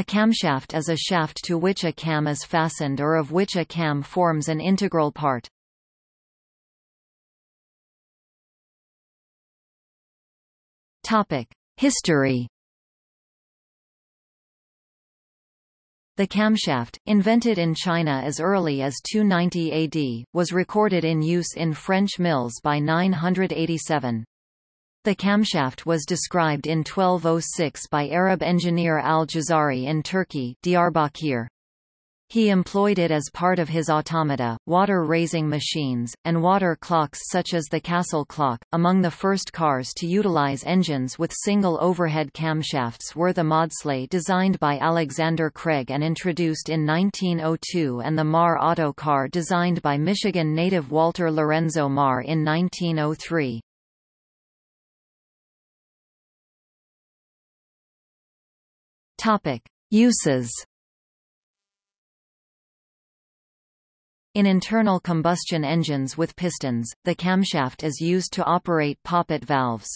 A camshaft is a shaft to which a cam is fastened or of which a cam forms an integral part. History The camshaft, invented in China as early as 290 AD, was recorded in use in French mills by 987. The camshaft was described in 1206 by Arab engineer al-Jazari in Turkey Diyarbakir. He employed it as part of his automata, water-raising machines, and water clocks such as the castle clock. Among the first cars to utilize engines with single overhead camshafts were the Maudslay designed by Alexander Craig and introduced in 1902 and the Marr Auto car designed by Michigan native Walter Lorenzo Marr in 1903. Topic: Uses In internal combustion engines with pistons, the camshaft is used to operate poppet valves.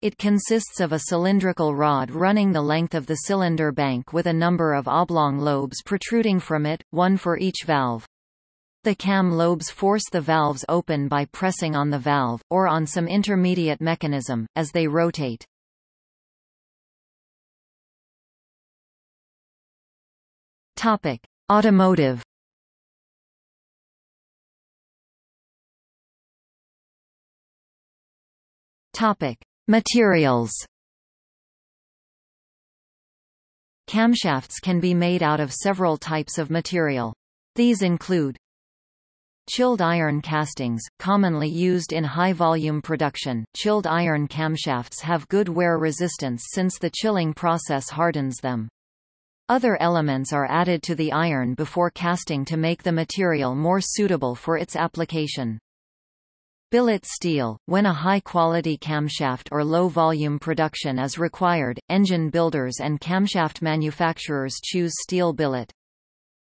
It consists of a cylindrical rod running the length of the cylinder bank with a number of oblong lobes protruding from it, one for each valve. The cam lobes force the valves open by pressing on the valve, or on some intermediate mechanism, as they rotate. Automotive Topic: Materials. Camshafts can be made out of several types of material. These include Chilled iron castings, commonly used in high-volume production. Chilled iron camshafts have good wear resistance since the chilling process hardens them. Other elements are added to the iron before casting to make the material more suitable for its application. Billet steel – When a high-quality camshaft or low-volume production is required, engine builders and camshaft manufacturers choose steel billet.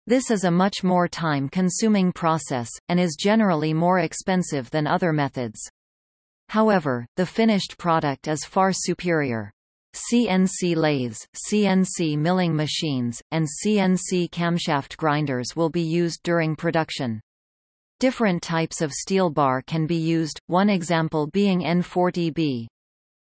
This is a much more time-consuming process, and is generally more expensive than other methods. However, the finished product is far superior. CNC lathes, CNC milling machines, and CNC camshaft grinders will be used during production. Different types of steel bar can be used, one example being N40B.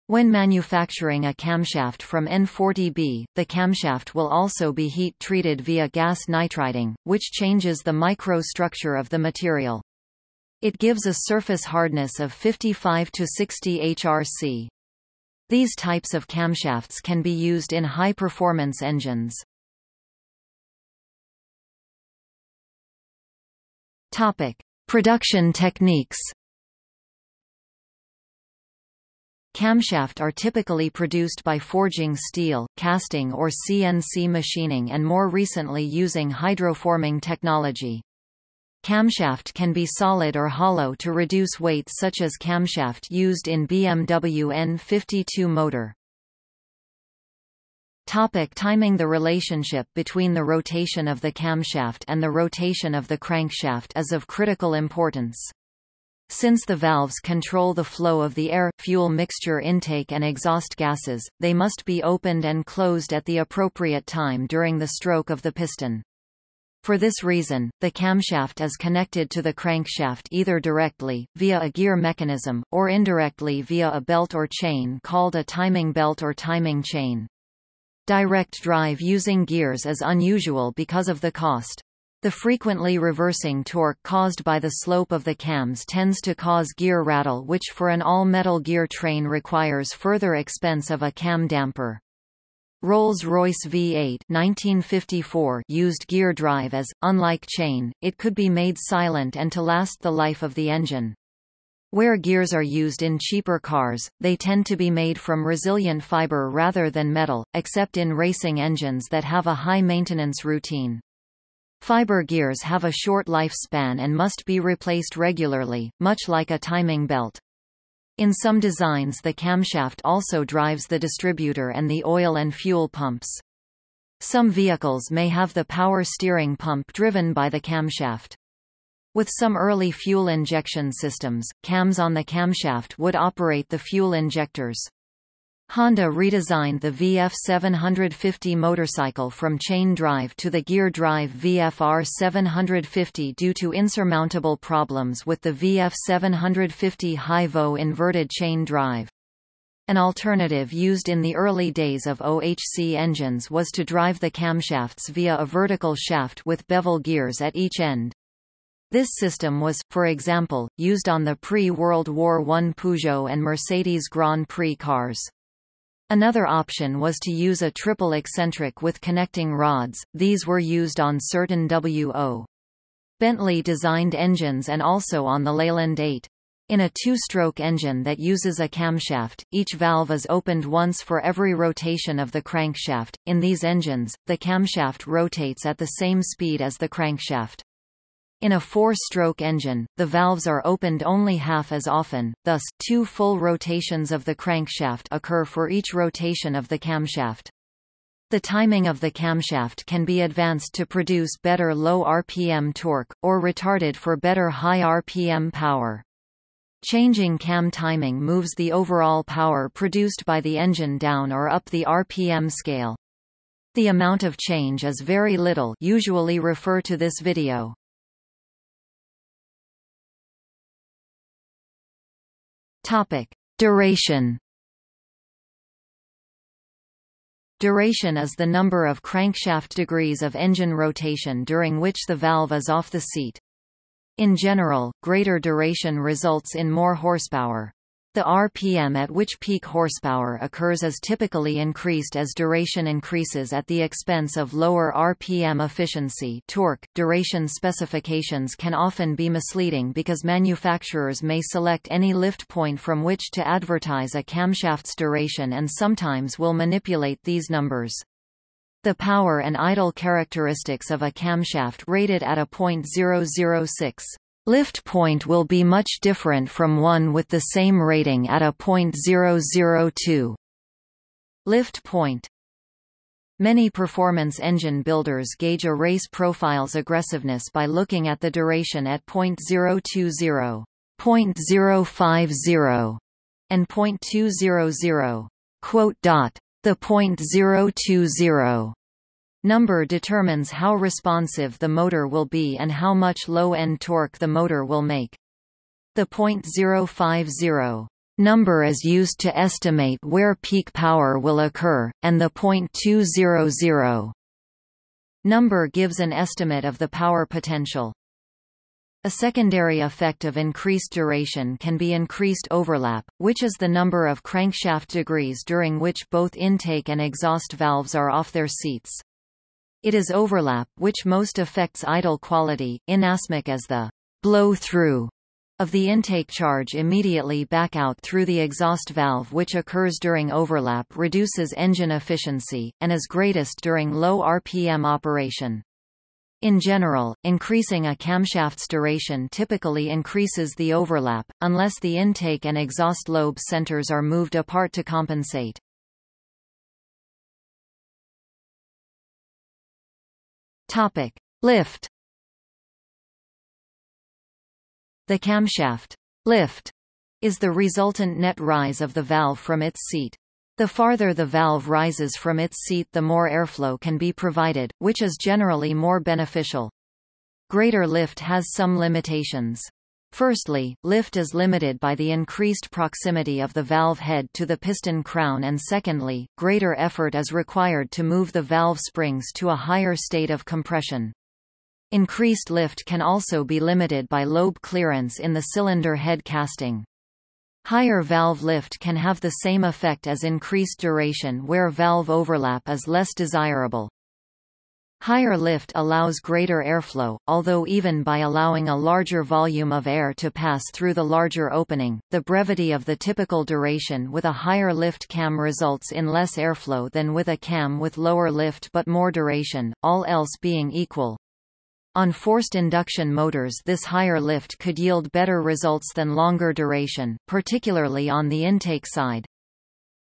When manufacturing a camshaft from N40B, the camshaft will also be heat-treated via gas nitriding, which changes the microstructure of the material. It gives a surface hardness of 55 to 60 HRC. These types of camshafts can be used in high-performance engines. Topic: Production techniques. Camshaft are typically produced by forging steel, casting or CNC machining and more recently using hydroforming technology. Camshaft can be solid or hollow to reduce weight such as camshaft used in BMW N52 motor. Topic timing The relationship between the rotation of the camshaft and the rotation of the crankshaft is of critical importance. Since the valves control the flow of the air-fuel mixture intake and exhaust gases, they must be opened and closed at the appropriate time during the stroke of the piston. For this reason, the camshaft is connected to the crankshaft either directly, via a gear mechanism, or indirectly via a belt or chain called a timing belt or timing chain. Direct drive using gears is unusual because of the cost. The frequently reversing torque caused by the slope of the cams tends to cause gear rattle which for an all-metal gear train requires further expense of a cam damper. Rolls-Royce V8 1954 used gear drive as, unlike chain, it could be made silent and to last the life of the engine. Where gears are used in cheaper cars, they tend to be made from resilient fiber rather than metal, except in racing engines that have a high maintenance routine. Fiber gears have a short lifespan and must be replaced regularly, much like a timing belt. In some designs the camshaft also drives the distributor and the oil and fuel pumps. Some vehicles may have the power steering pump driven by the camshaft. With some early fuel injection systems, cams on the camshaft would operate the fuel injectors. Honda redesigned the VF750 motorcycle from chain drive to the gear drive VFR750 due to insurmountable problems with the VF750 Hy-Vo inverted chain drive. An alternative used in the early days of OHC engines was to drive the camshafts via a vertical shaft with bevel gears at each end. This system was, for example, used on the pre-World War I Peugeot and Mercedes Grand Prix cars. Another option was to use a triple eccentric with connecting rods, these were used on certain W.O. Bentley designed engines and also on the Leyland 8. In a two-stroke engine that uses a camshaft, each valve is opened once for every rotation of the crankshaft. In these engines, the camshaft rotates at the same speed as the crankshaft. In a four-stroke engine, the valves are opened only half as often, thus, two full rotations of the crankshaft occur for each rotation of the camshaft. The timing of the camshaft can be advanced to produce better low RPM torque, or retarded for better high RPM power. Changing cam timing moves the overall power produced by the engine down or up the RPM scale. The amount of change is very little usually refer to this video. Topic: Duration. Duration is the number of crankshaft degrees of engine rotation during which the valve is off the seat. In general, greater duration results in more horsepower. The RPM at which peak horsepower occurs is typically increased as duration increases at the expense of lower RPM efficiency torque. Duration specifications can often be misleading because manufacturers may select any lift point from which to advertise a camshaft's duration and sometimes will manipulate these numbers. The power and idle characteristics of a camshaft rated at a .006 Lift point will be much different from one with the same rating at a .002. Lift point Many performance engine builders gauge a race profile's aggressiveness by looking at the duration at .020, .050, and .200. Quote dot. The .020 Number determines how responsive the motor will be and how much low-end torque the motor will make. The .050 number is used to estimate where peak power will occur, and the .200 number gives an estimate of the power potential. A secondary effect of increased duration can be increased overlap, which is the number of crankshaft degrees during which both intake and exhaust valves are off their seats. It is overlap which most affects idle quality, inasmuch as the blow-through of the intake charge immediately back out through the exhaust valve which occurs during overlap reduces engine efficiency, and is greatest during low RPM operation. In general, increasing a camshaft's duration typically increases the overlap, unless the intake and exhaust lobe centers are moved apart to compensate. Topic: Lift. The camshaft lift is the resultant net rise of the valve from its seat. The farther the valve rises from its seat the more airflow can be provided, which is generally more beneficial. Greater lift has some limitations. Firstly, lift is limited by the increased proximity of the valve head to the piston crown and secondly, greater effort is required to move the valve springs to a higher state of compression. Increased lift can also be limited by lobe clearance in the cylinder head casting. Higher valve lift can have the same effect as increased duration where valve overlap is less desirable. Higher lift allows greater airflow, although even by allowing a larger volume of air to pass through the larger opening, the brevity of the typical duration with a higher lift cam results in less airflow than with a cam with lower lift but more duration, all else being equal. On forced induction motors this higher lift could yield better results than longer duration, particularly on the intake side.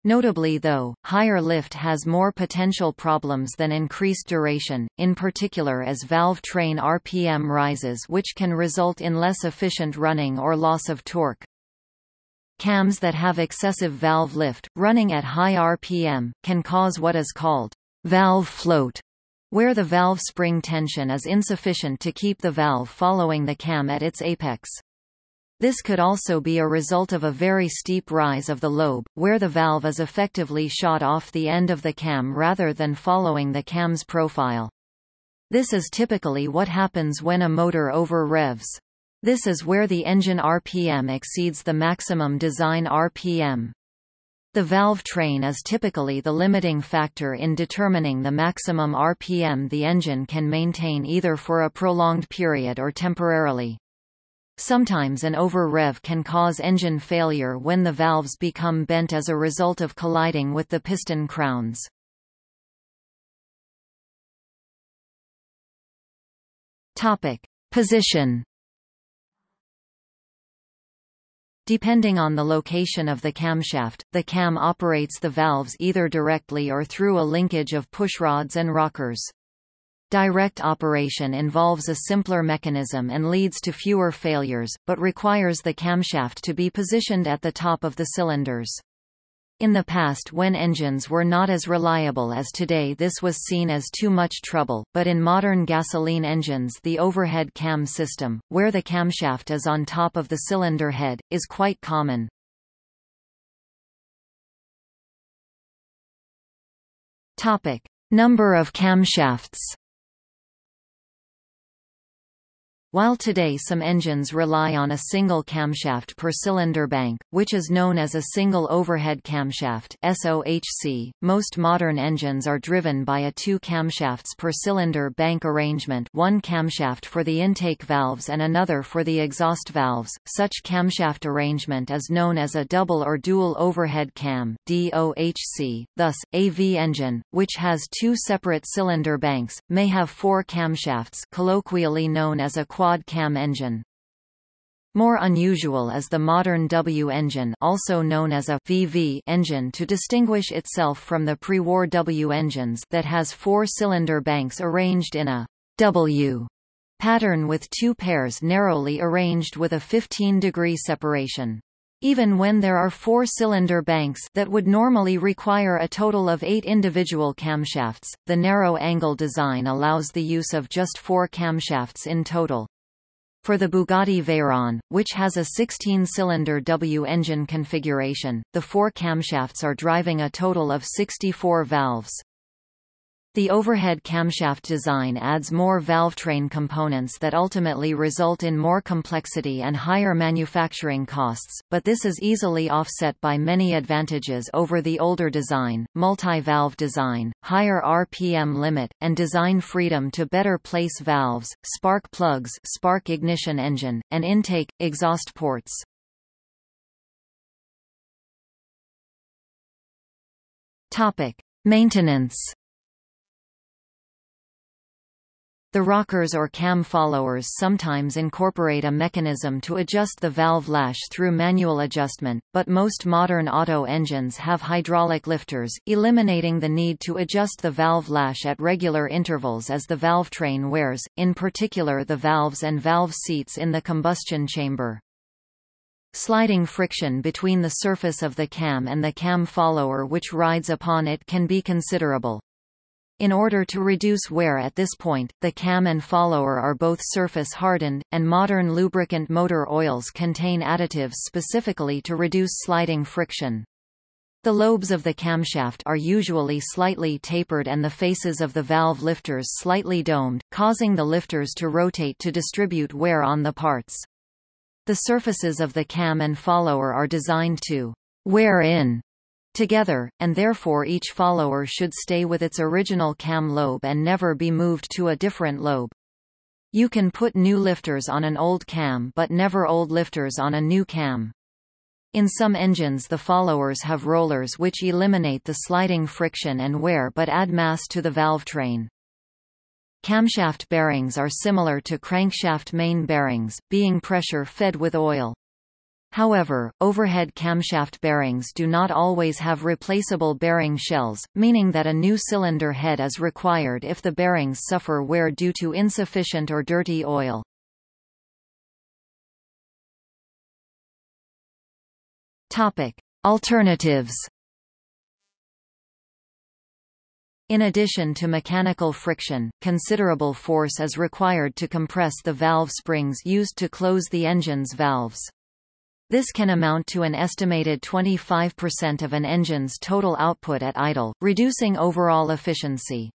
Notably though, higher lift has more potential problems than increased duration, in particular as valve train RPM rises which can result in less efficient running or loss of torque. Cams that have excessive valve lift, running at high RPM, can cause what is called valve float, where the valve spring tension is insufficient to keep the valve following the cam at its apex. This could also be a result of a very steep rise of the lobe, where the valve is effectively shot off the end of the cam rather than following the cam's profile. This is typically what happens when a motor over-revs. This is where the engine RPM exceeds the maximum design RPM. The valve train is typically the limiting factor in determining the maximum RPM the engine can maintain either for a prolonged period or temporarily. Sometimes an over-rev can cause engine failure when the valves become bent as a result of colliding with the piston crowns. Topic: Position Depending on the location of the camshaft, the cam operates the valves either directly or through a linkage of pushrods and rockers. Direct operation involves a simpler mechanism and leads to fewer failures, but requires the camshaft to be positioned at the top of the cylinders. In the past when engines were not as reliable as today this was seen as too much trouble, but in modern gasoline engines the overhead cam system, where the camshaft is on top of the cylinder head, is quite common. Topic. Number of camshafts While today some engines rely on a single camshaft per cylinder bank, which is known as a single overhead camshaft SOHC, most modern engines are driven by a two camshafts per cylinder bank arrangement one camshaft for the intake valves and another for the exhaust valves. Such camshaft arrangement is known as a double or dual overhead cam DOHC. Thus, a V engine, which has two separate cylinder banks, may have four camshafts colloquially known as a quad-cam engine. More unusual is the modern W engine also known as a VV engine to distinguish itself from the pre-war W engines that has four cylinder banks arranged in a W pattern with two pairs narrowly arranged with a 15-degree separation. Even when there are four cylinder banks that would normally require a total of eight individual camshafts, the narrow angle design allows the use of just four camshafts in total. For the Bugatti Veyron, which has a 16-cylinder W engine configuration, the four camshafts are driving a total of 64 valves. The overhead camshaft design adds more valvetrain components that ultimately result in more complexity and higher manufacturing costs, but this is easily offset by many advantages over the older design, multi-valve design, higher RPM limit, and design freedom to better place valves, spark plugs spark ignition engine, and intake, exhaust ports. Topic. Maintenance The rockers or cam followers sometimes incorporate a mechanism to adjust the valve lash through manual adjustment, but most modern auto engines have hydraulic lifters, eliminating the need to adjust the valve lash at regular intervals as the valve train wears, in particular the valves and valve seats in the combustion chamber. Sliding friction between the surface of the cam and the cam follower which rides upon it can be considerable. In order to reduce wear at this point, the cam and follower are both surface hardened, and modern lubricant motor oils contain additives specifically to reduce sliding friction. The lobes of the camshaft are usually slightly tapered and the faces of the valve lifters slightly domed, causing the lifters to rotate to distribute wear on the parts. The surfaces of the cam and follower are designed to wear in together, and therefore each follower should stay with its original cam lobe and never be moved to a different lobe. You can put new lifters on an old cam but never old lifters on a new cam. In some engines the followers have rollers which eliminate the sliding friction and wear but add mass to the valve train. Camshaft bearings are similar to crankshaft main bearings, being pressure-fed with oil. However, overhead camshaft bearings do not always have replaceable bearing shells, meaning that a new cylinder head is required if the bearings suffer wear due to insufficient or dirty oil. Topic: Alternatives. In addition to mechanical friction, considerable force is required to compress the valve springs used to close the engine's valves. This can amount to an estimated 25% of an engine's total output at idle, reducing overall efficiency.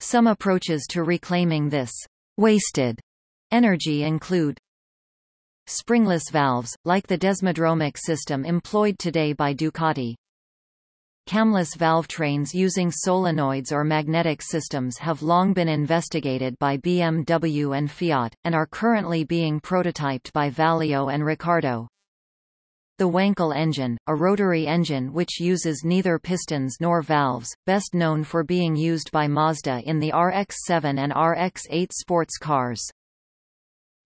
Some approaches to reclaiming this wasted energy include springless valves, like the desmodromic system employed today by Ducati, Camless valve trains using solenoids or magnetic systems have long been investigated by BMW and Fiat, and are currently being prototyped by Valeo and Ricardo. The Wankel engine, a rotary engine which uses neither pistons nor valves, best known for being used by Mazda in the RX-7 and RX-8 sports cars.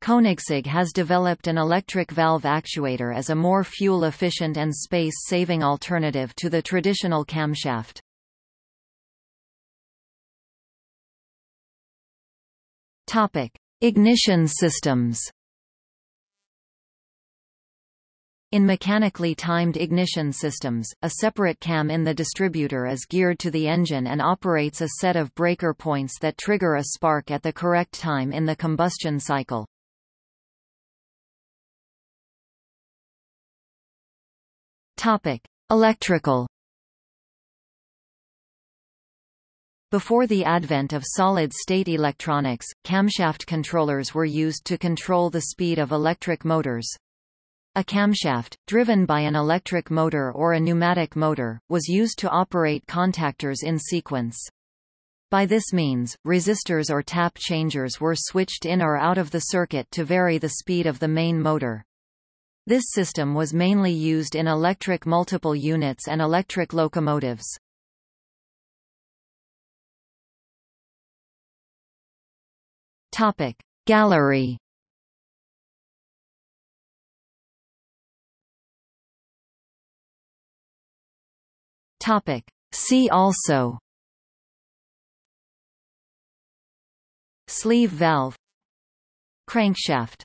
Koenigsegg has developed an electric valve actuator as a more fuel-efficient and space-saving alternative to the traditional camshaft. Ignition systems. In mechanically timed ignition systems, a separate cam in the distributor is geared to the engine and operates a set of breaker points that trigger a spark at the correct time in the combustion cycle. Topic: Electrical Before the advent of solid-state electronics, camshaft controllers were used to control the speed of electric motors. A camshaft, driven by an electric motor or a pneumatic motor, was used to operate contactors in sequence. By this means, resistors or tap changers were switched in or out of the circuit to vary the speed of the main motor. This system was mainly used in electric multiple units and electric locomotives. Topic Gallery Topic. See also. Sleeve valve. Crankshaft